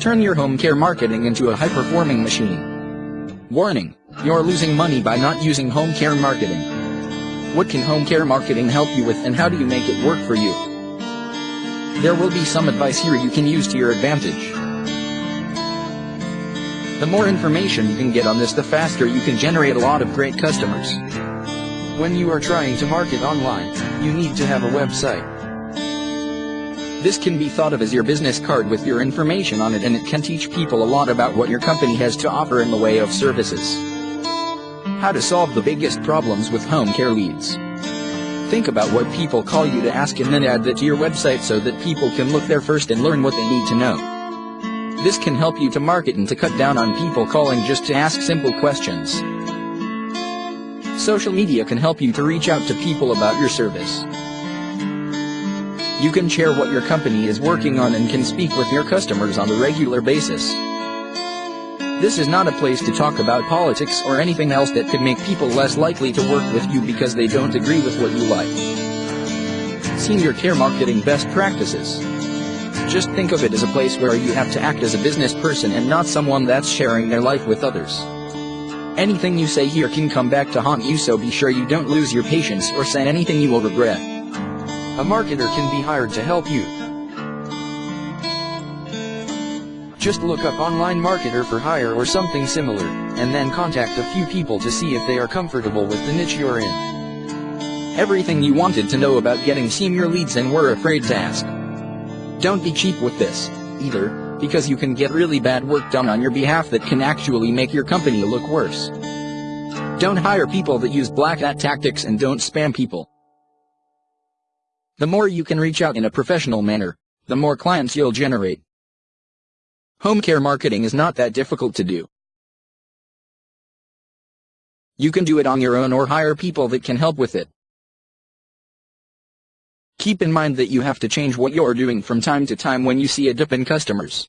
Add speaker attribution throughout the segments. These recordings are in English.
Speaker 1: Turn your home care marketing into a high-performing machine. Warning, you're losing money by not using home care marketing. What can home care marketing help you with and how do you make it work for you? There will be some advice here you can use to your advantage. The more information you can get on this the faster you can generate a lot of great customers.
Speaker 2: When you are trying to market online, you need to have a website.
Speaker 1: This can be thought of as your business card with your information on it and it can teach people a lot about what your company has to offer in the way of services. How to solve the biggest problems with home care leads. Think about what people call you to ask and then add that to your website so that people can look there first and learn what they need to know. This can help you to market and to cut down on people calling just to ask simple questions. Social media can help you to reach out to people about your service. You can share what your company is working on and can speak with your customers on a regular basis. This is not a place to talk about politics or anything else that could make people less likely to work with you because they don't agree with what you like. Senior Care Marketing Best Practices Just think of it as a place where you have to act as a business person and not someone that's sharing their life with others. Anything you say here can come back to haunt you so be sure you don't lose your patience or say anything you will regret.
Speaker 2: A marketer can be hired to help you. Just look up online marketer for hire or something similar, and then contact a few people to see if they are comfortable with the niche you're in.
Speaker 1: Everything you wanted to know about getting senior leads and were afraid to ask. Don't be cheap with this, either, because you can get really bad work done on your behalf that can actually make your company look worse. Don't hire people that use black hat tactics and don't spam people. The more you can reach out in a professional manner, the more clients you'll generate. Home care marketing is not that difficult to do. You can do it on your own or hire people that can help with it. Keep in mind that you have to change what you're doing from time to time when you see a dip in customers.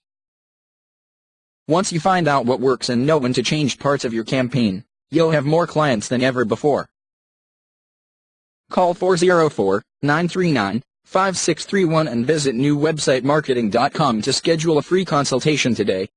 Speaker 1: Once you find out what works and know when to change parts of your campaign, you'll have more clients than ever before. Call 404-939 5631 and visit newwebsitemarketing.com to schedule a free consultation today.